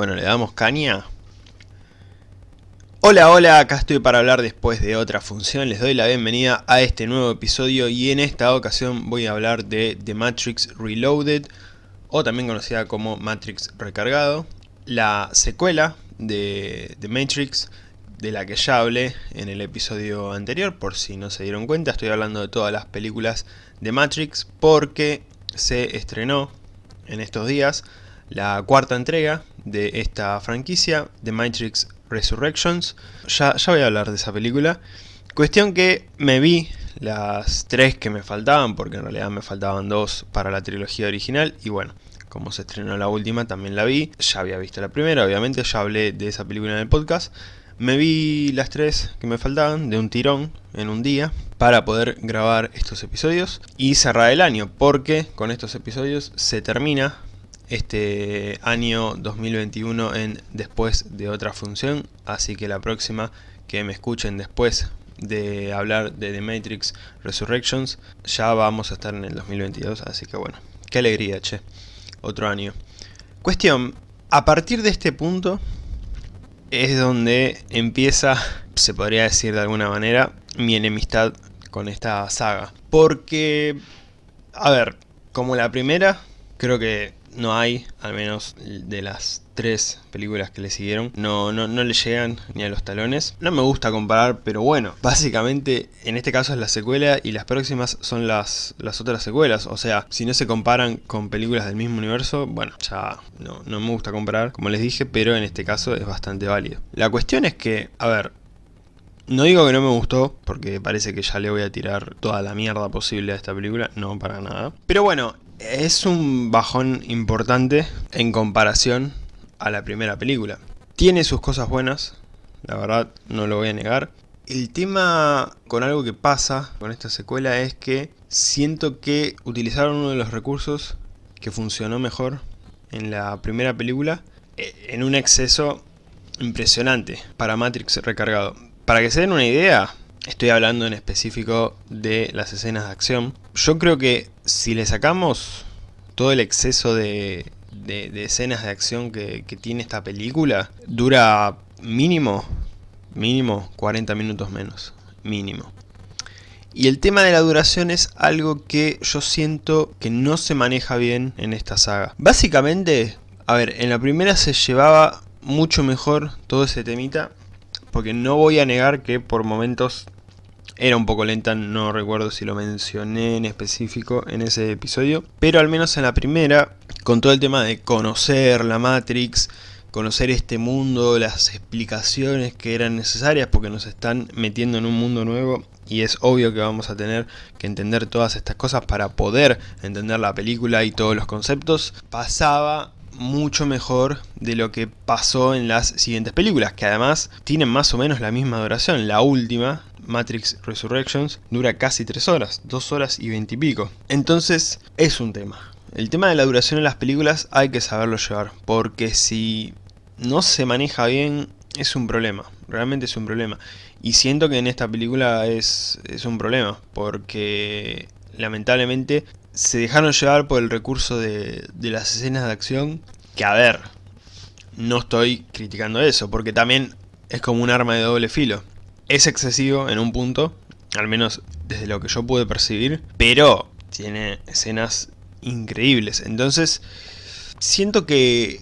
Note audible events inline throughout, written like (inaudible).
Bueno, le damos caña. Hola, hola, acá estoy para hablar después de otra función. Les doy la bienvenida a este nuevo episodio y en esta ocasión voy a hablar de The Matrix Reloaded, o también conocida como Matrix Recargado, la secuela de The Matrix de la que ya hablé en el episodio anterior, por si no se dieron cuenta, estoy hablando de todas las películas de Matrix porque se estrenó en estos días la cuarta entrega de esta franquicia, The Matrix Resurrections. Ya, ya voy a hablar de esa película. Cuestión que me vi las tres que me faltaban, porque en realidad me faltaban dos para la trilogía original, y bueno, como se estrenó la última también la vi, ya había visto la primera, obviamente, ya hablé de esa película en el podcast, me vi las tres que me faltaban de un tirón en un día para poder grabar estos episodios y cerrar el año porque con estos episodios se termina este año 2021 en después de otra función. Así que la próxima que me escuchen después de hablar de The Matrix Resurrections ya vamos a estar en el 2022 así que bueno, qué alegría che, otro año. Cuestión, a partir de este punto es donde empieza, se podría decir de alguna manera, mi enemistad con esta saga. Porque, a ver, como la primera, creo que no hay, al menos de las tres películas que le siguieron, no, no, no le llegan ni a los talones. No me gusta comparar, pero bueno, básicamente en este caso es la secuela y las próximas son las, las otras secuelas. O sea, si no se comparan con películas del mismo universo, bueno, ya no, no me gusta comparar, como les dije, pero en este caso es bastante válido. La cuestión es que, a ver, no digo que no me gustó, porque parece que ya le voy a tirar toda la mierda posible a esta película, no para nada. Pero bueno, es un bajón importante en comparación a la primera película. Tiene sus cosas buenas, la verdad no lo voy a negar. El tema con algo que pasa con esta secuela es que siento que utilizaron uno de los recursos que funcionó mejor en la primera película eh, en un exceso impresionante para Matrix recargado. Para que se den una idea, estoy hablando en específico de las escenas de acción. Yo creo que si le sacamos todo el exceso de, escenas de acción que, tiene esta película, dura mínimo, mínimo 40 minutos menos, mínimo. Y el tema de la duración es algo que yo siento que no se maneja bien en esta saga. Básicamente, a ver, en la primera se llevaba mucho mejor todo ese temita, porque no voy a negar que por momentos era un poco lenta, no recuerdo si lo mencioné en específico en ese episodio, pero al menos en la primera con todo el tema de conocer la Matrix, conocer este mundo, las explicaciones que eran necesarias porque nos están metiendo en un mundo nuevo y es obvio que vamos a tener que entender todas estas cosas para poder entender la película y todos los conceptos, pasaba mucho mejor de lo que pasó en las siguientes películas, que además tienen más o menos la misma duración. La última, Matrix Resurrections, dura casi 3 horas, 2 horas y 20 y pico. Entonces, es un tema. El tema de la duración en las películas hay que saberlo llevar, porque si no se maneja bien es un problema, realmente es un problema. Y siento que en esta película es, es un problema, porque lamentablemente se dejaron llevar por el recurso de, de las escenas de acción, que a ver, no estoy criticando eso, porque también es como un arma de doble filo. Es excesivo en un punto, al menos desde lo que yo pude percibir, pero tiene escenas increíbles. Entonces, siento que,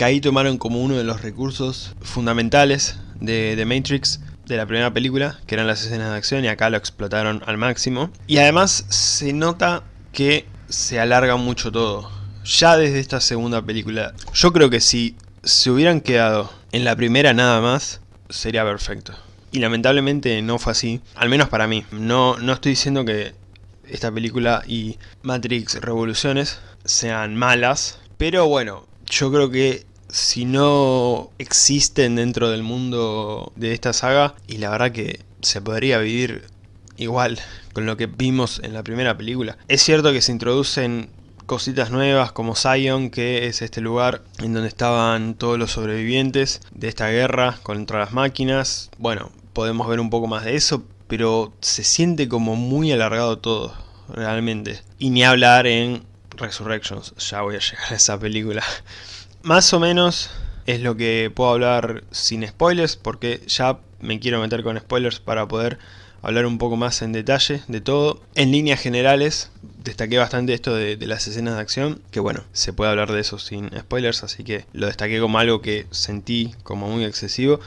ahí tomaron como uno de los recursos fundamentales de, de Matrix de la primera película, que eran las escenas de acción, y acá lo explotaron al máximo. Y además se nota que se alarga mucho todo. Ya desde esta segunda película, yo creo que si se hubieran quedado en la primera nada más, sería perfecto. Y lamentablemente no fue así, al menos para mí. No, no estoy diciendo que esta película y Matrix Revoluciones sean malas. Pero bueno, yo creo que si no existen dentro del mundo de esta saga, y la verdad que se podría vivir igual con lo que vimos en la primera película. Es cierto que se introducen cositas nuevas como Zion, que es este lugar en donde estaban todos los sobrevivientes de esta guerra contra las máquinas. Bueno, podemos ver un poco más de eso, pero se siente como muy alargado todo, realmente. Y ni hablar en Resurrections, ya voy a llegar a esa película. Más o menos es lo que puedo hablar sin spoilers, porque ya me quiero meter con spoilers para poder hablar un poco más en detalle de todo. En líneas generales, destaqué bastante esto de, las escenas de acción, que bueno, se puede hablar de eso sin spoilers, así que lo destaqué como algo que sentí como muy excesivo.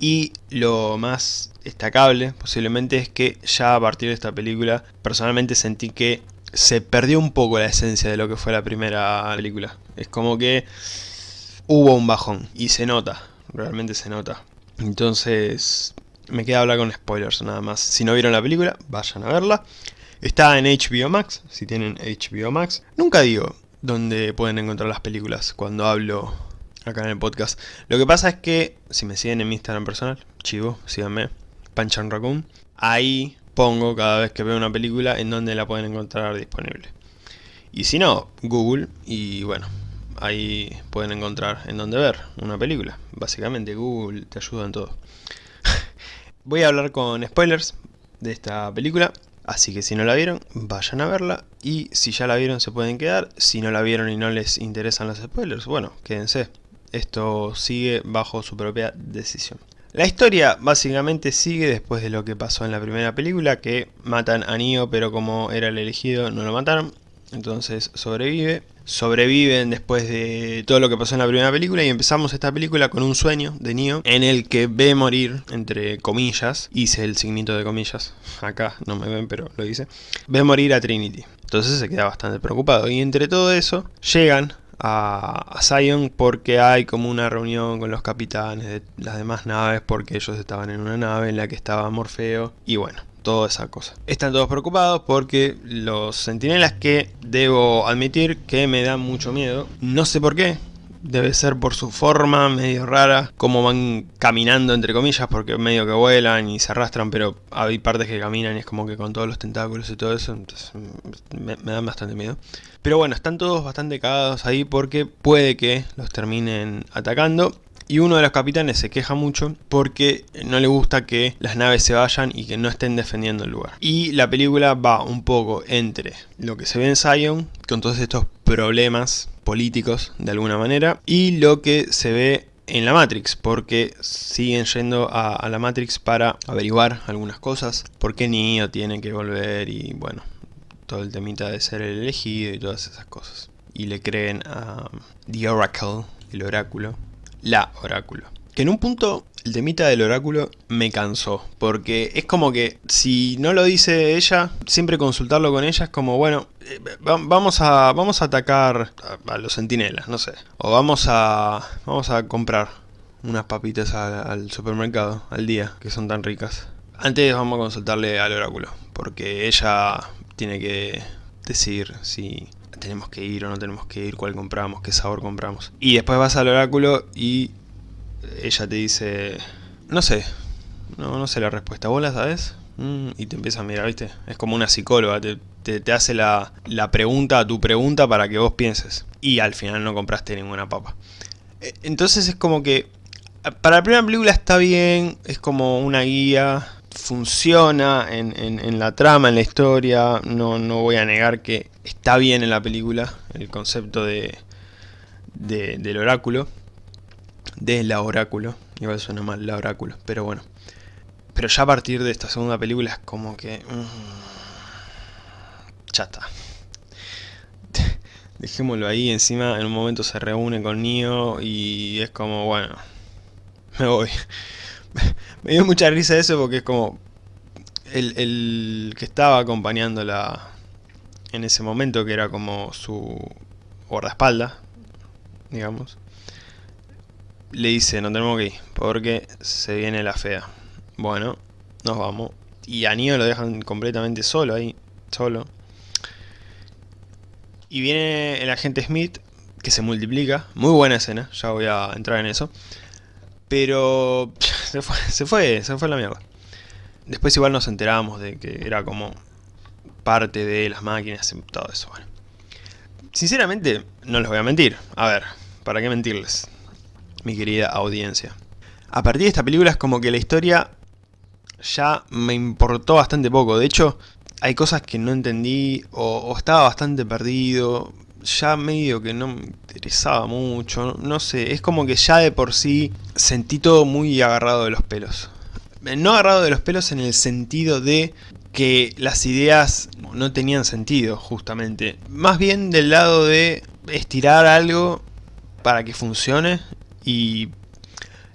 Y lo más destacable posiblemente es que ya a partir de esta película personalmente sentí que se perdió un poco la esencia de lo que fue la primera película. Es como que hubo un bajón y se nota, realmente se nota. Entonces me queda hablar con spoilers nada más. Si no vieron la película, vayan a verla. Está en HBO Max, si tienen HBO Max. Nunca digo dónde pueden encontrar las películas cuando hablo acá en el podcast. Lo que pasa es que, si me siguen en mi Instagram personal, chivo, síganme, Panchan Raccoon, ahí pongo cada vez que veo una película en donde la pueden encontrar disponible. Y si no, Google, y bueno, ahí pueden encontrar en donde ver una película. Básicamente Google te ayuda en todo. (laughs) Voy a hablar con spoilers de esta película, así que si no la vieron, vayan a verla. Y si ya la vieron se pueden quedar, si no la vieron y no les interesan los spoilers, bueno, quédense. Esto sigue bajo su propia decisión. La historia básicamente sigue después de lo que pasó en la primera película, que matan a Neo, pero como era el elegido no lo mataron, entonces sobrevive sobreviven después de todo lo que pasó en la primera película y empezamos esta película con un sueño de Neo en el que ve morir, entre comillas, hice el signito de comillas, acá no me ven pero lo hice, ve morir a Trinity. Entonces se queda bastante preocupado y entre todo eso llegan a, Zion porque hay como una reunión con los capitanes de las demás naves porque ellos estaban en una nave en la que estaba Morfeo y bueno, toda esa cosa. Están todos preocupados porque los sentinelas que debo admitir que me dan mucho miedo. No sé por qué. Debe ser por su forma medio rara, como van caminando entre comillas, porque medio que vuelan y se arrastran, pero hay partes que caminan y es como que con todos los tentáculos y todo eso, entonces me, me dan bastante miedo. Pero bueno, están todos bastante cagados ahí porque puede que los terminen atacando y uno de los capitanes se queja mucho porque no le gusta que las naves se vayan y que no estén defendiendo el lugar. Y la película va un poco entre lo que se ve en Zion, con todos estos problemas políticos de alguna manera, y lo que se ve en la Matrix, porque siguen yendo a, la Matrix para averiguar algunas cosas, porque Neo tiene que volver y bueno, todo el temita de ser el elegido y todas esas cosas. Y le creen a The Oracle, el oráculo, la oráculo. Que en un punto el temita del oráculo me cansó, porque es como que si no lo dice ella, siempre consultarlo con ella es como, bueno, eh, vamos a vamos a atacar a, los sentinelas, no sé, o vamos a vamos a comprar unas papitas al supermercado al día, que son tan ricas. Antes vamos a consultarle al oráculo, porque ella tiene que decir si tenemos que ir o no tenemos que ir, cuál compramos, qué sabor compramos. Y después vas al oráculo y ella te dice, no sé, no, no sé la respuesta, ¿vos la sabes? Mm, y te empieza a mirar, ¿viste? Es como una psicóloga, te, te, hace la, la, pregunta a tu pregunta para que vos pienses. Y al final no compraste ninguna papa. E, entonces es como que, para la primera película está bien, es como una guía, funciona en, en, la trama, en la historia, no, no, voy a negar que está bien en la película el concepto de, de, del oráculo, de la oráculo, igual suena mal la oráculo, pero bueno. Pero ya a partir de esta segunda película es como que... Mmm, ya está. (laughs) Dejémoslo ahí, encima en un momento se reúne con Neo y es como, bueno, me voy. (laughs) me dio mucha risa eso porque es como el, el, que estaba acompañándola en ese momento, que era como su guardaespaldas, digamos, le dice, no tenemos que ir, porque se viene la fea. Bueno, nos vamos. Y a Neo lo dejan completamente solo ahí, solo. Y viene el agente Smith, que se multiplica. Muy buena escena, ya voy a entrar en eso. Pero (laughs) se fue, se fue, se fue la mierda. Después igual nos enteramos de que era como parte de las máquinas y todo eso. Bueno. Sinceramente, no les voy a mentir. A ver, ¿para qué mentirles? Mi querida audiencia. A partir de esta película es como que la historia ya me importó bastante poco. De hecho, hay cosas que no entendí o, estaba bastante perdido. ya medio que no me interesaba mucho, no sé, es como que ya de por sí sentí todo muy agarrado de los pelos. No agarrado de los pelos en el sentido de que las ideas no tenían sentido, justamente. Más bien del lado de estirar algo para que funcione y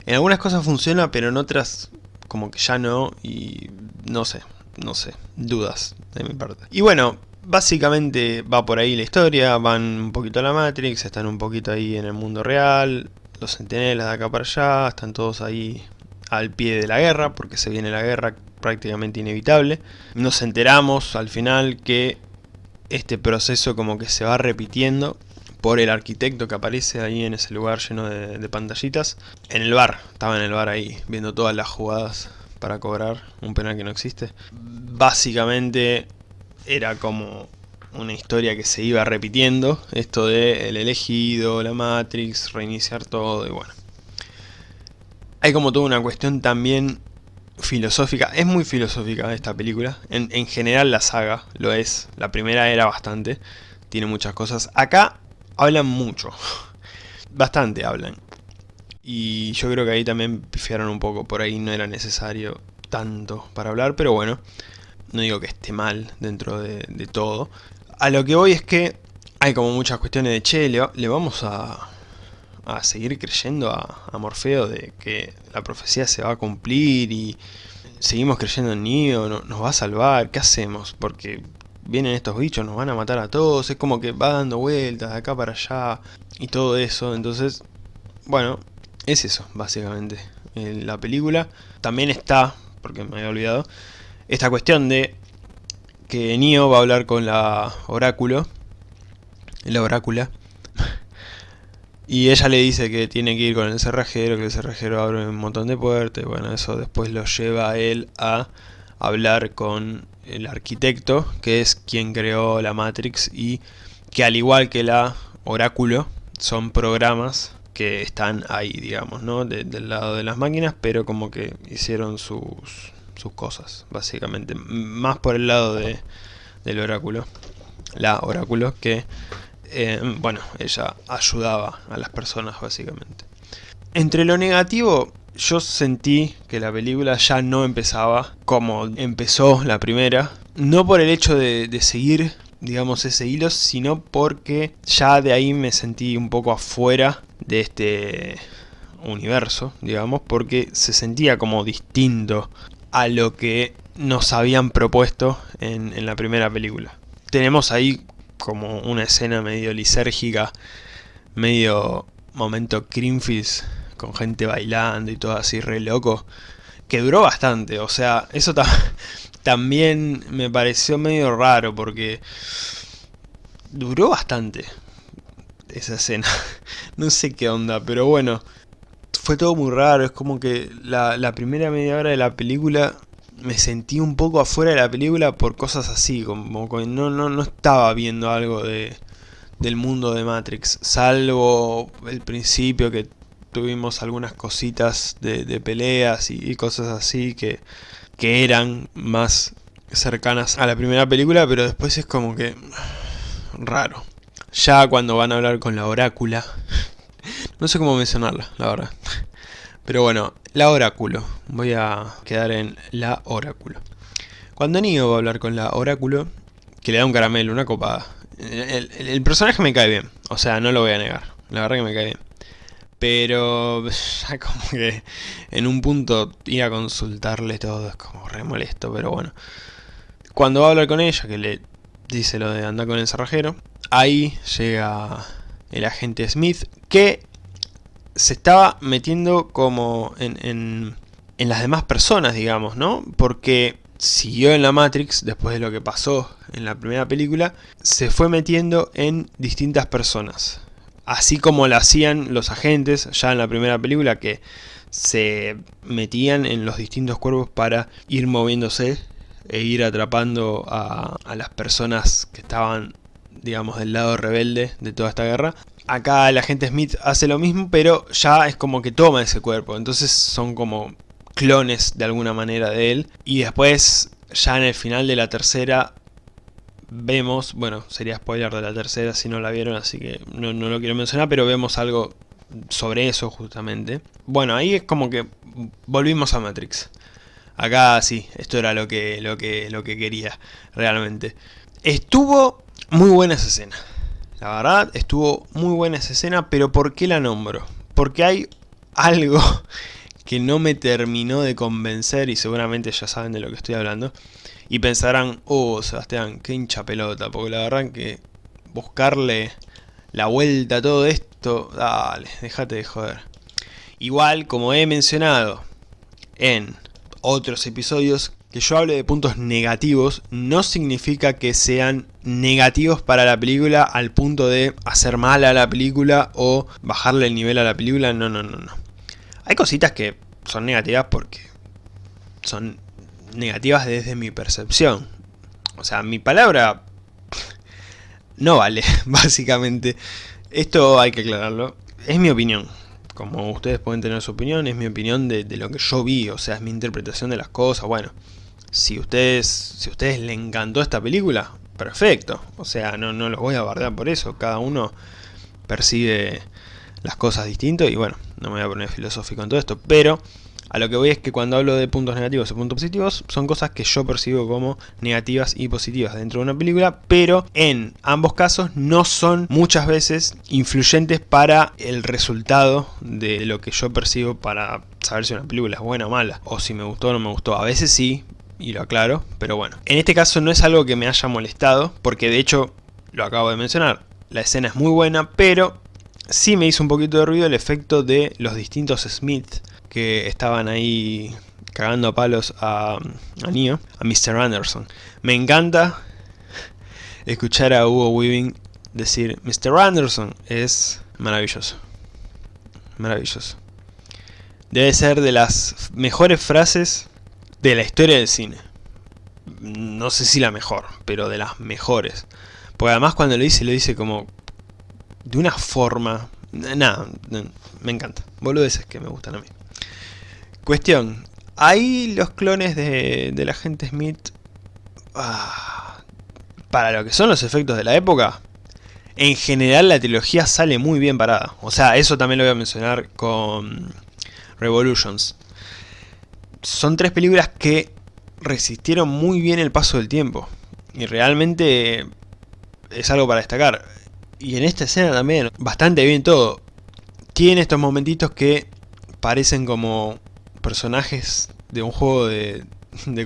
en algunas cosas funciona, pero en otras como que ya no y no sé, no sé, dudas de mi parte. Y bueno, básicamente va por ahí la historia, van un poquito a la Matrix, están un poquito ahí en el mundo real, los centinelas de acá para allá, están todos ahí al pie de la guerra, porque se viene la guerra prácticamente inevitable. Nos enteramos al final que este proceso como que se va repitiendo por el arquitecto que aparece ahí en ese lugar lleno de, pantallitas. En el bar, estaba en el bar ahí, viendo todas las jugadas para cobrar un penal que no existe. Básicamente era como una historia que se iba repitiendo, esto de el elegido, la Matrix, reiniciar todo y bueno. Hay como toda una cuestión también filosófica, es muy filosófica esta película, en, en, general la saga lo es, la primera era bastante, tiene muchas cosas. Acá hablan mucho, bastante hablan, y yo creo que ahí también pifiaron un poco, por ahí no era necesario tanto para hablar, pero bueno, no digo que esté mal dentro de, todo. A lo que voy es que hay como muchas cuestiones de, che, le vamos a, a seguir creyendo a, Morfeo de que la profecía se va a cumplir y seguimos creyendo en Neo, nos va a salvar, ¿qué hacemos? Porque vienen estos bichos, nos van a matar a todos, es como que va dando vueltas de acá para allá y todo eso, entonces, bueno, es eso, básicamente. En la película también está, porque me había olvidado, esta cuestión de que Neo va a hablar con la oráculo, la orácula, (laughs) y ella le dice que tiene que ir con el cerrajero, que el cerrajero abre un montón de puertas. Bueno, eso después lo lleva a él a hablar con el arquitecto, que es quien creó la Matrix y que al igual que la Oráculo, son programas que están ahí, digamos, ¿no? del lado de las máquinas, pero como que hicieron sus, sus cosas, básicamente. Más por el lado de, del oráculo, la oráculo, que eh, bueno, ella ayudaba a las personas básicamente. Entre lo negativo, yo sentí que la película ya no empezaba como empezó la primera. No por el hecho de, seguir, digamos, ese hilo, sino porque ya de ahí me sentí un poco afuera de este universo, digamos, porque se sentía como distinto a lo que nos habían propuesto en, la primera película. Tenemos ahí como una escena medio lisérgica, medio momento Creamfish, con gente bailando y todo así re loco, que duró bastante, o sea, eso (laughs) también me pareció medio raro porque duró bastante esa escena, (laughs) no sé qué onda, pero bueno, fue todo muy raro, es como que la, primera media hora de la película me sentí un poco afuera de la película por cosas así, como que no, no, no estaba viendo algo de, del mundo de Matrix, salvo el principio que tuvimos algunas cositas de, peleas y, cosas así que, que eran más cercanas a la primera película, pero después es como que raro. Ya cuando van a hablar con la orácula, (laughs) no sé cómo mencionarla, la verdad. Pero bueno, la oráculo. Voy a quedar en la oráculo. Cuando Neo va a hablar con la oráculo, que le da un caramelo, una copada. El, personaje me cae bien, o sea, no lo voy a negar. La verdad que me cae bien. Pero (laughs) como que en un punto ir a consultarle todo es como re molesto, pero bueno. Cuando va a hablar con ella, que le dice lo de andar con el cerrajero, ahí llega el agente Smith, que se estaba metiendo como en, en, las demás personas, digamos, ¿no? Porque siguió en la Matrix, después de lo que pasó en la primera película, se fue metiendo en distintas personas. Así como lo hacían los agentes ya en la primera película, que se metían en los distintos cuerpos para ir moviéndose e ir atrapando a, a las personas que estaban, digamos, del lado rebelde de toda esta guerra. Acá el agente Smith hace lo mismo, pero ya es como que toma ese cuerpo. Entonces son como clones de alguna manera de él. Y después, ya en el final de la tercera, vemos, bueno, sería spoiler de la tercera si no la vieron, así que no, no lo quiero mencionar, pero vemos algo sobre eso justamente. Bueno, ahí es como que volvimos a Matrix. Acá sí, esto era lo que, lo que, lo que quería realmente. Estuvo muy buena esa escena. La verdad, estuvo muy buena esa escena, pero ¿por qué la nombro? Porque hay algo (laughs) que no me terminó de convencer y seguramente ya saben de lo que estoy hablando. Y pensarán, oh Sebastián, qué hincha pelota, porque la verdad que buscarle la vuelta a todo esto, dale, déjate de joder. Igual, como he mencionado en otros episodios, que yo hable de puntos negativos no significa que sean negativos para la película al punto de hacer mal a la película o bajarle el nivel a la película, no, no, no, no. Hay cositas que son negativas porque son negativas desde mi percepción. O sea, mi palabra no vale, (laughs) básicamente. Esto hay que aclararlo. Es mi opinión. Como ustedes pueden tener su opinión, es mi opinión de, lo que yo vi, o sea, es mi interpretación de las cosas. Bueno, si ustedes, si a ustedes les encantó esta película, perfecto. O sea, no, no los voy a bardear por eso. Cada uno percibe las cosas distinto y bueno, no me voy a poner filosófico en todo esto. Pero a lo que voy es que cuando hablo de puntos negativos y puntos positivos, son cosas que yo percibo como negativas y positivas dentro de una película, pero en ambos casos no son muchas veces influyentes para el resultado de lo que yo percibo para saber si una película es buena o mala, o si me gustó o no me gustó. A veces sí, y lo aclaro, pero bueno. En este caso no es algo que me haya molestado, porque de hecho, lo acabo de mencionar, la escena es muy buena, pero sí me hizo un poquito de ruido el efecto de los distintos Smith que estaban ahí cagando a palos a, a Neo, a Mr. Anderson. Me encanta escuchar a Hugo Weaving decir Mr. Anderson es maravilloso. Maravilloso. Debe ser de las mejores frases de la historia del cine. No sé si la mejor, pero de las mejores. Porque además cuando lo dice, lo dice como de una forma... Nada, me encanta. Boludeces que me gustan a mí. Cuestión, ahí los clones de, la gente Smith, ah, para lo que son los efectos de la época, en general la trilogía sale muy bien parada. O sea, eso también lo voy a mencionar con Revolutions. Son tres películas que resistieron muy bien el paso del tiempo. Y realmente es algo para destacar. Y en esta escena también, bastante bien todo. Tiene estos momentitos que parecen como personajes de un juego de,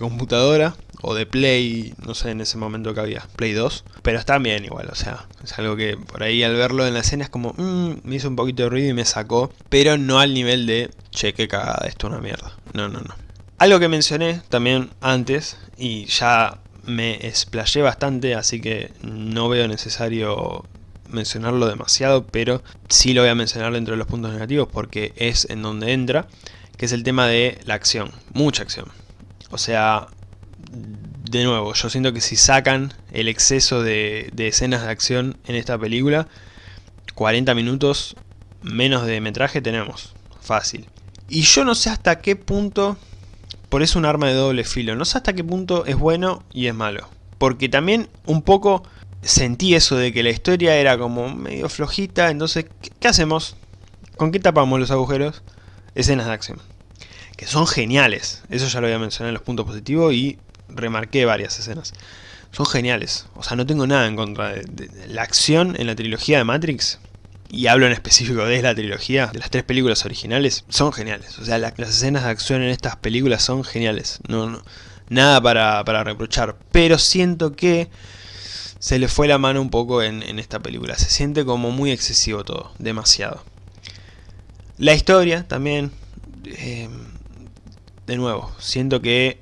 computadora o de Play, no sé en ese momento que había, Play 2, pero están bien igual, o sea, es algo que por ahí al verlo en la escena es como, mmm, me hizo un poquito de ruido y me sacó, pero no al nivel de, che, qué cagada, esto es una mierda, no, no, no. Algo que mencioné también antes, y ya me explayé bastante, así que no veo necesario mencionarlo demasiado, pero sí lo voy a mencionar dentro de los puntos negativos porque es en donde entra, que es el tema de la acción, mucha acción. O sea, de nuevo, yo siento que si sacan el exceso de, escenas de acción en esta película, 40 minutos menos de metraje tenemos, fácil. Y yo no sé hasta qué punto, por eso un arma de doble filo, no sé hasta qué punto es bueno y es malo. Porque también un poco sentí eso de que la historia era como medio flojita, entonces, qué hacemos? ¿Con qué tapamos los agujeros? escenas de acción. Que son geniales. Eso ya lo había mencionado en los puntos positivos y remarqué varias escenas. Son geniales. O sea, no tengo nada en contra de, la acción en la trilogía de Matrix. Y hablo en específico de la trilogía, de las tres películas originales, son geniales. O sea, las escenas de acción en estas películas son geniales. No, nada para, para, reprochar. Pero siento que se le fue la mano un poco en, esta película. Se siente como muy excesivo todo. Demasiado. La historia también, eh, de nuevo, siento que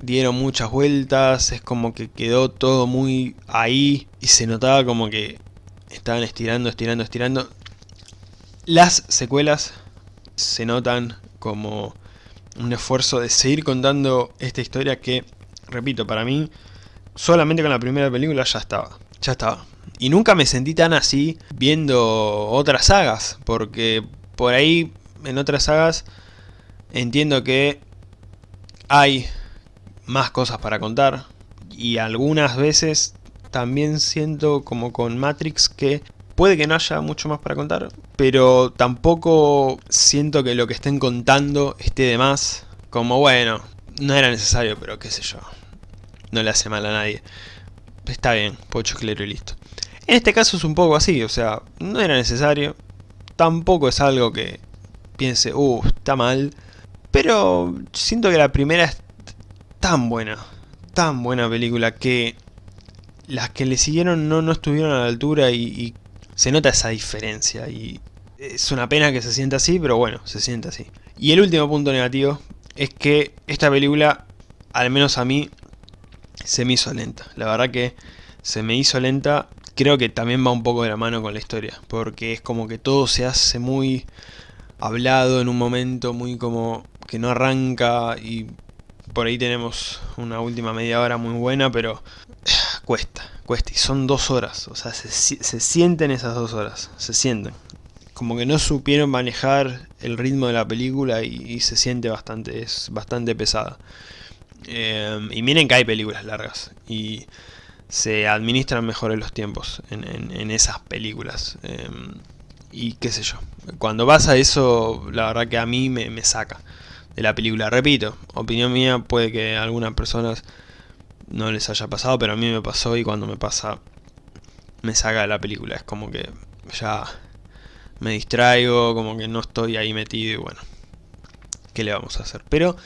dieron muchas vueltas, es como que quedó todo muy ahí y se notaba como que estaban estirando, estirando, estirando. Las secuelas se notan como un esfuerzo de seguir contando esta historia que, repito, para mí, solamente con la primera película ya estaba, ya estaba. Y nunca me sentí tan así viendo otras sagas, porque por ahí, en otras sagas, entiendo que hay más cosas para contar. y algunas veces también siento como con Matrix que puede que no haya mucho más para contar, pero tampoco siento que lo que estén contando esté de más, como bueno, no era necesario, pero qué sé yo, no le hace mal a nadie. Está bien, pocho claro y listo. En este caso es un poco así, o sea, no era necesario, tampoco es algo que piense, uh, está mal, pero siento que la primera es tan buena, tan buena película que las que le siguieron no, no estuvieron a la altura y, se nota esa diferencia y es una pena que se sienta así, pero bueno, se siente así. Y el último punto negativo es que esta película, al menos a mí, se me hizo lenta. La verdad que se me hizo lenta, creo que también va un poco de la mano con la historia, porque es como que todo se hace muy hablado en un momento, muy como que no arranca y por ahí tenemos una última media hora muy buena, pero (sighs) cuesta, cuesta. Y son dos horas, o sea, se, sienten esas dos horas, se sienten. Como que no supieron manejar el ritmo de la película y, se siente bastante, es bastante pesada. Em, y miren que hay películas largas y se administran mejor en los tiempos en, esas películas. Em, y qué sé yo, cuando pasa eso, la verdad que a mí me saca de la película. Repito, opinión mía, puede que a algunas personas no les haya pasado, pero a mí me pasó y cuando me pasa me saca de la película. Es como que ya me distraigo, como que no estoy ahí metido y bueno, ¿qué le vamos a hacer? Pero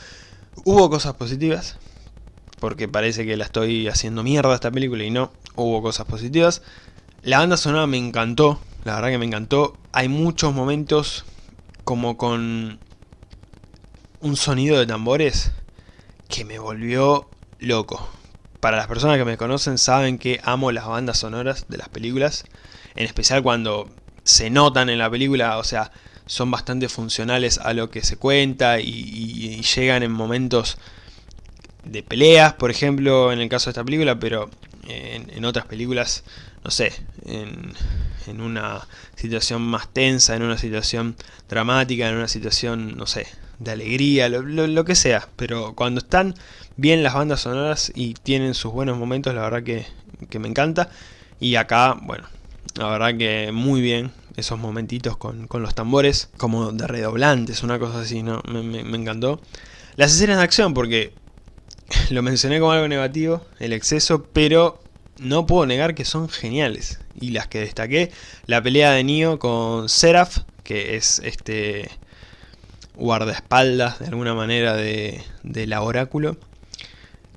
hubo cosas positivas, porque parece que la estoy haciendo mierda esta película y no, hubo cosas positivas. La banda sonora me encantó, la verdad que me encantó. Hay muchos momentos como con un sonido de tambores que me volvió loco. Para las personas que me conocen saben que amo las bandas sonoras de las películas, en especial cuando se notan en la película, o sea, son bastante funcionales a lo que se cuenta y, llegan en momentos de peleas, por ejemplo, en el caso de esta película, pero en, en otras películas, no sé, en una situación más tensa, en una situación dramática, en una situación, no sé, de alegría, lo, que sea. Pero cuando están bien las bandas sonoras y tienen sus buenos momentos, la verdad que, me encanta. Y acá, bueno, la verdad que muy bien esos momentitos con, los tambores, como de redoblantes, una cosa así, ¿no? Me, me, encantó. Las escenas de acción, porque (laughs) lo mencioné como algo negativo, el exceso, pero no puedo negar que son geniales. Y las que destaqué, la pelea de Neo con Seraph, que es este guardaespaldas de alguna manera de, la oráculo.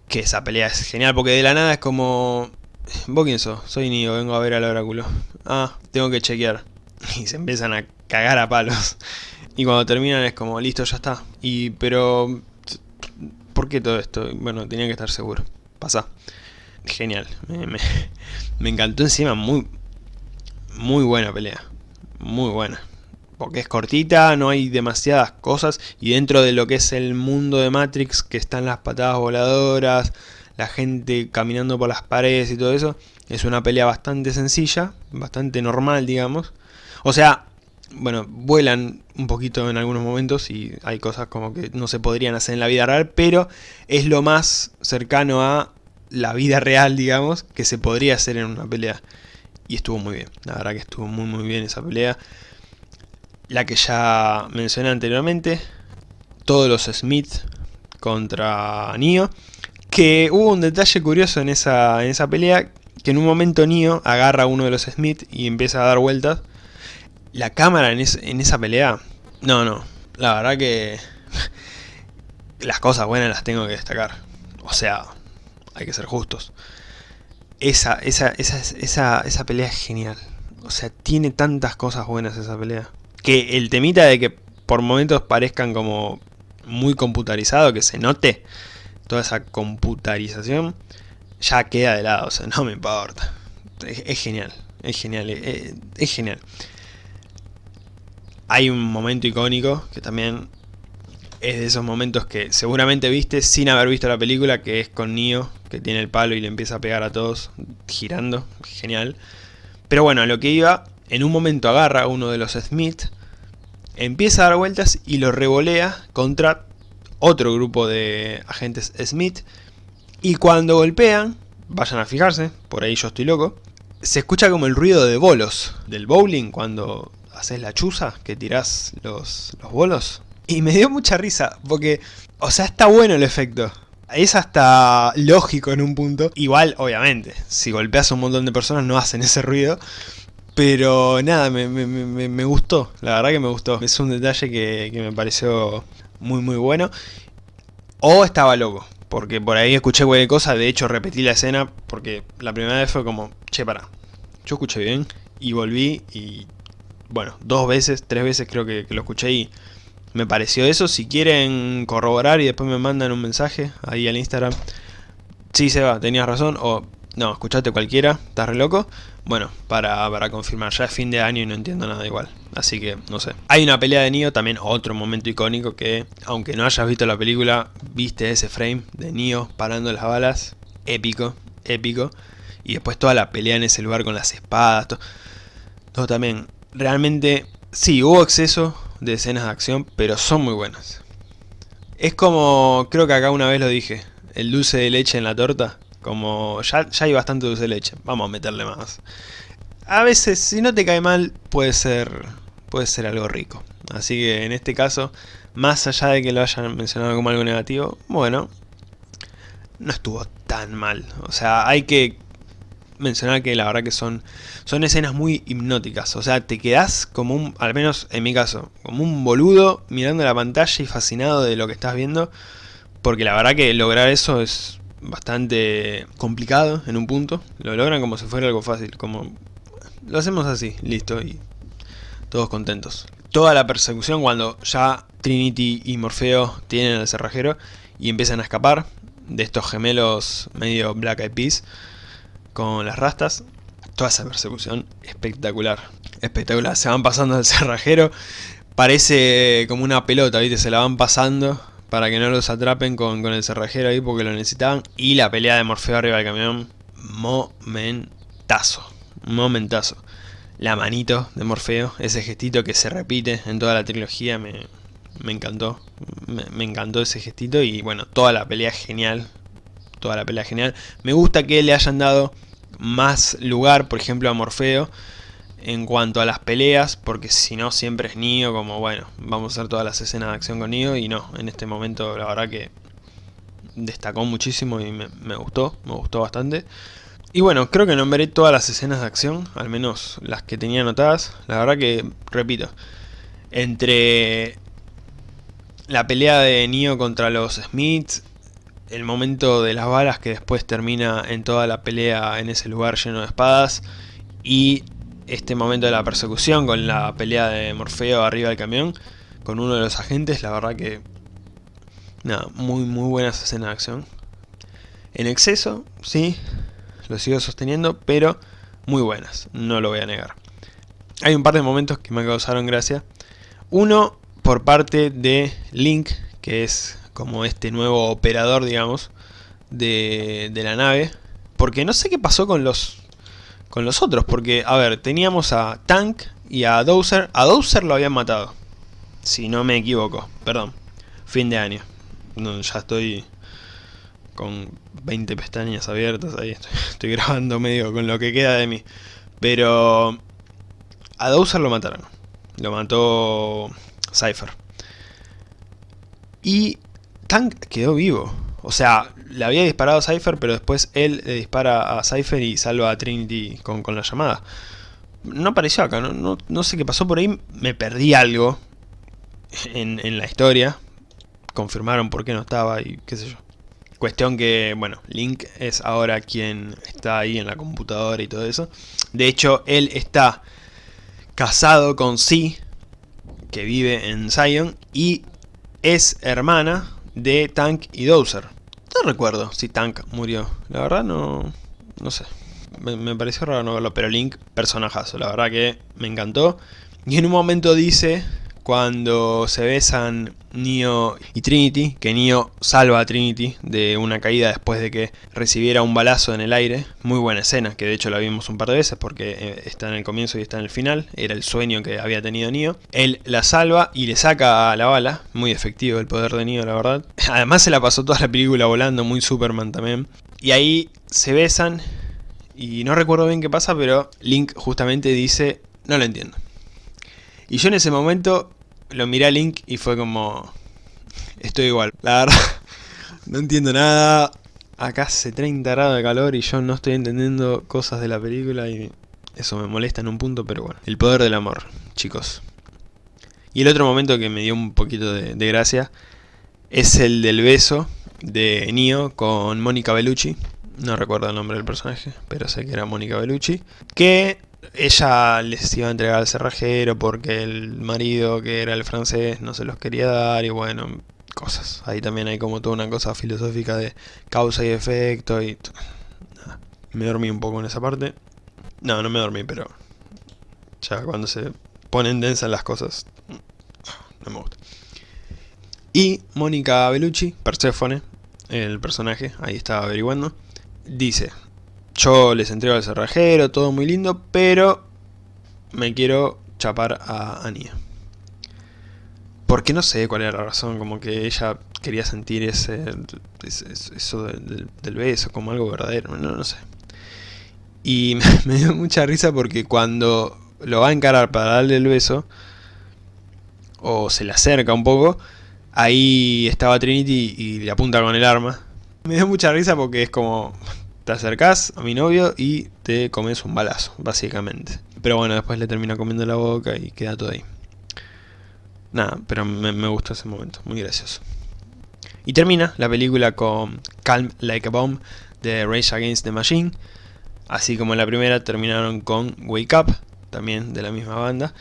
Que esa pelea es genial porque de la nada es como... ¿Vos quién sos? Soy Nio, vengo a ver al oráculo. Ah, tengo que chequear. (laughs) Y se empiezan a cagar a palos. Y cuando terminan es como, listo, ya está. Y pero... ¿Por qué todo esto? Bueno, tenía que estar seguro. Pasa. Genial. Me, me, (laughs) me encantó encima. Muy... Muy buena pelea. Muy buena porque es cortita, no hay demasiadas cosas y dentro de lo que es el mundo de Matrix, que están las patadas voladoras, la gente caminando por las paredes y todo eso, es una pelea bastante sencilla, bastante normal digamos. O sea, bueno, vuelan un poquito en algunos momentos y hay cosas como que no se podrían hacer en la vida real, pero es lo más cercano a la vida real, digamos, que se podría hacer en una pelea. Y estuvo muy bien, la verdad que estuvo muy muy bien esa pelea la que ya mencioné anteriormente, todos los Smith contra Neo, que hubo un detalle curioso en esa, en esa pelea, que en un momento Neo agarra a uno de los Smith y empieza a dar vueltas. La cámara en, en esa pelea, no, no, la verdad que (laughs) las cosas buenas las tengo que destacar. O sea, hay que ser justos. Esa, esa, esa, esa, esa pelea es genial. O sea, tiene tantas cosas buenas esa pelea que el temita de que por momentos parezcan como muy computarizado, que se note toda esa computarización, ya queda de lado, o sea, no me importa. Es, genial, es genial, es, es, genial. Hay un momento icónico que también es de esos momentos que seguramente viste sin haber visto la película, que es con Neo, que tiene el palo y le empieza a pegar a todos girando, genial. Pero bueno, a lo que iba en un momento agarra a uno de los Smith, empieza a dar vueltas y lo revolea contra otro grupo de agentes Smith. Y cuando golpean, vayan a fijarse, por ahí yo estoy loco. Se escucha como el ruido de bolos del bowling cuando haces la chuza, que tirás los, los bolos. Y me dio mucha risa, porque, o sea, está bueno el efecto. Es hasta lógico en un punto. Igual, obviamente, si golpeas a un montón de personas no hacen ese ruido. Pero nada, me, me, me, me gustó, la verdad que me gustó. Es un detalle que, que me pareció muy muy bueno. O estaba loco, porque por ahí escuché cualquier cosa, de hecho repetí la escena, porque la primera vez fue como, che, para, yo escuché bien, y volví, y bueno, dos veces, tres veces creo que, lo escuché y me pareció eso. Si quieren corroborar y después me mandan un mensaje ahí al Instagram, sí Seba, tenías razón, o no, escuchaste cualquiera, estás re loco. Bueno, para, para confirmar, ya es fin de año y no entiendo nada igual. Así que, no sé. Hay una pelea de Neo, también otro momento icónico que, aunque no hayas visto la película, viste ese frame de Neo parando las balas. Épico, épico. Y después toda la pelea en ese lugar con las espadas. Todo, también. Realmente, sí, hubo exceso de escenas de acción, pero son muy buenas. Es como, creo que acá una vez lo dije, el dulce de leche en la torta. Como ya, ya hay bastante dulce de leche, vamos a meterle más. A veces, si no te cae mal, puede ser, puede ser algo rico. Así que en este caso, más allá de que lo hayan mencionado como algo negativo, bueno, no estuvo tan mal. O sea, hay que mencionar que la verdad que son, son escenas muy hipnóticas. O sea, te quedás como un, al menos en mi caso, como un boludo mirando la pantalla y fascinado de lo que estás viendo. Porque la verdad que lograr eso es bastante complicado en un punto. Lo logran como si fuera algo fácil, como lo hacemos así, listo, y todos contentos. Toda la persecución cuando ya Trinity y Morfeo tienen el cerrajero y empiezan a escapar de estos gemelos medio Black Eyed Peas con las rastas. Toda esa persecución espectacular, espectacular. Se van pasando del (laughs) cerrajero, parece como una pelota, ¿viste? Se la van pasando para que no los atrapen con, con, el cerrajero ahí porque lo necesitaban. Y la pelea de Morfeo arriba del camión, momentazo, momentazo. La manito de Morfeo, ese gestito que se repite en toda la trilogía, me, me encantó. Me, me, encantó ese gestito y bueno, toda la pelea genial. Toda la pelea genial. Me gusta que le hayan dado más lugar, por ejemplo, a Morfeo en cuanto a las peleas, porque si no siempre es Nio, como bueno, vamos a hacer todas las escenas de acción con Nio, y no, en este momento la verdad que destacó muchísimo y me, gustó, me gustó bastante. Y bueno, creo que nombré todas las escenas de acción, al menos las que tenía anotadas, la verdad que, repito, entre la pelea de Nio contra los Smiths, el momento de las balas que después termina en toda la pelea en ese lugar lleno de espadas, y este momento de la persecución con la pelea de Morfeo arriba del camión con uno de los agentes, la verdad que nada, muy muy buenas escenas de acción. En exceso, sí, lo sigo sosteniendo, pero muy buenas, no lo voy a negar. Hay un par de momentos que me causaron gracia. Uno por parte de Link, que es como este nuevo operador, digamos, de, de la nave. Porque no sé qué pasó con los con los otros, porque, a ver, teníamos a Tank y a Dowser. A Dowser lo habían matado, si no me equivoco, perdón, fin de año. No, ya estoy con 20 pestañas abiertas, ahí estoy, (laughs) estoy, grabando medio con lo que queda de mí. Pero a Dowser lo mataron, lo mató Cypher. Y Tank quedó vivo. O sea, le había disparado a Cypher, pero después él le dispara a Cypher y salva a Trinity con, con la llamada. No apareció acá, no, no, no, sé qué pasó por ahí, me perdí algo en, en la historia. Confirmaron por qué no estaba y qué sé yo. Cuestión que, bueno, Link es ahora quien está ahí en la computadora y todo eso. De hecho, él está casado con Si, que vive en Zion, y es hermana de Tank y Dowser. No recuerdo si Tank murió. La verdad no... No sé. Me, pareció raro no verlo, pero Link, personajazo. La verdad que me encantó. Y en un momento dice, cuando se besan Neo y Trinity, que Neo salva a Trinity de una caída después de que recibiera un balazo en el aire. Muy buena escena, que de hecho la vimos un par de veces porque eh, está en el comienzo y está en el final. Era el sueño que había tenido Neo. Él la salva y le saca la bala. Muy efectivo el poder de Neo, la verdad. Además se la pasó toda la película volando, muy Superman también. Y ahí se besan y no recuerdo bien qué pasa, pero Link justamente dice, no lo entiendo. Y yo en ese momento lo miré a Link y fue como, estoy igual. La verdad, (laughs) no entiendo nada. Acá hace 30 grados de calor y yo no estoy entendiendo cosas de la película y eso me molesta en un punto, pero bueno. El poder del amor, chicos. Y el otro momento que me dio un poquito de, gracia es el del beso de Neo con Mónica Bellucci. No recuerdo el nombre del personaje, pero sé que era Mónica Bellucci. Que ella les iba a entregar al cerrajero porque el marido, que era el francés, no se los quería dar y bueno, cosas. Ahí también hay como toda una cosa filosófica de causa y efecto y... Me dormí un poco en esa parte. No, no me dormí, pero... Ya cuando se ponen densas las cosas... No me gusta. Y Mónica Bellucci, Persephone, el personaje, ahí estaba averiguando, dice, yo les entrego al cerrajero, todo muy lindo, pero me quiero chapar a Ania. Porque no sé cuál era la razón, como que ella quería sentir ese, eso del, beso como algo verdadero, no, no sé. Y (laughs) me dio mucha risa porque cuando lo va a encarar para darle el beso, o se le acerca un poco, ahí estaba Trinity y le apunta con el arma. Me dio mucha risa porque es como, te acercás a mi novio y te comes un balazo, básicamente. Pero bueno, después le termina comiendo la boca y queda todo ahí. Nada, pero me, gustó ese momento, muy gracioso. Y termina la película con Calm Like a Bomb de Rage Against the Machine. Así como en la primera terminaron con Wake Up, también de la misma banda.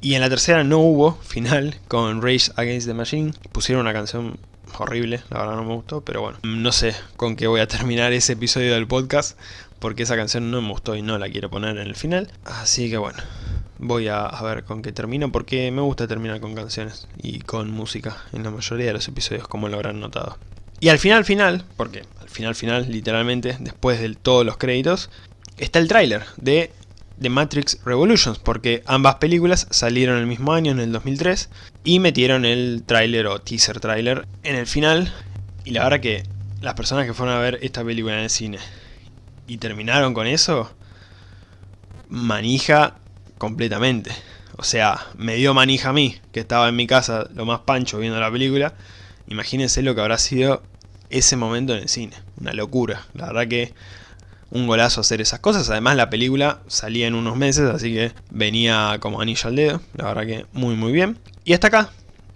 Y en la tercera no hubo final con Rage Against the Machine. Pusieron una canción horrible, la verdad no me gustó, pero bueno, no sé con qué voy a terminar ese episodio del podcast, porque esa canción no me gustó y no la quiero poner en el final, así que bueno, voy a, ver con qué termino, porque me gusta terminar con canciones y con música en la mayoría de los episodios, como lo habrán notado. Y al final final, porque al final final, literalmente, después de todos los créditos, está el tráiler de The Matrix Revolutions, porque ambas películas salieron el mismo año, en el 2003, y metieron el tráiler o teaser tráiler en el final, y la verdad que las personas que fueron a ver esta película en el cine y terminaron con eso, manija completamente. O sea, me dio manija a mí, que estaba en mi casa lo más pancho viendo la película. Imagínense lo que habrá sido ese momento en el cine. Una locura. La verdad que un golazo hacer esas cosas. Además la película salía en unos meses, así que venía como anillo al dedo. La verdad que muy muy bien. Y hasta acá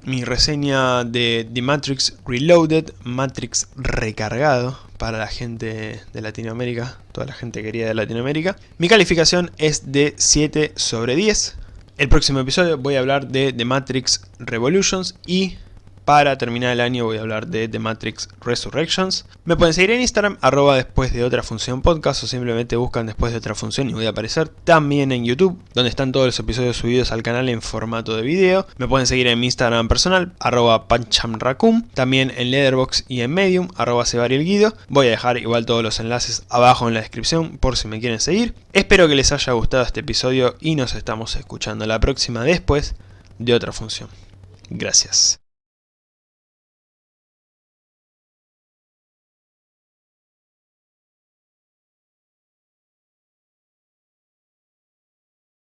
mi reseña de The Matrix Reloaded, Matrix recargado para la gente de Latinoamérica, toda la gente querida de Latinoamérica. Mi calificación es de 7 sobre 10. El próximo episodio voy a hablar de The Matrix Revolutions y para terminar el año voy a hablar de The Matrix Resurrections. Me pueden seguir en Instagram, arroba después de otra función podcast o simplemente buscan después de otra función y voy a aparecer también en YouTube, donde están todos los episodios subidos al canal en formato de video. Me pueden seguir en mi Instagram personal, arroba panchamracum, también en Letterboxd y en Medium, arroba guido. Voy a dejar igual todos los enlaces abajo en la descripción por si me quieren seguir. Espero que les haya gustado este episodio y nos estamos escuchando la próxima después de otra función. Gracias.